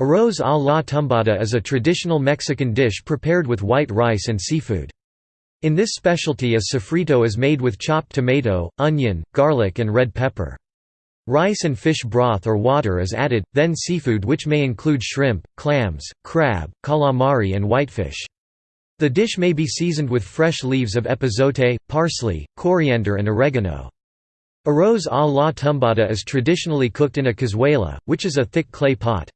Arroz a la tumbada is a traditional Mexican dish prepared with white rice and seafood. In this specialty a sofrito is made with chopped tomato, onion, garlic and red pepper. Rice and fish broth or water is added, then seafood which may include shrimp, clams, crab, calamari and whitefish. The dish may be seasoned with fresh leaves of epazote, parsley, coriander and oregano. Arroz a la tumbada is traditionally cooked in a cazuela, which is a thick clay pot.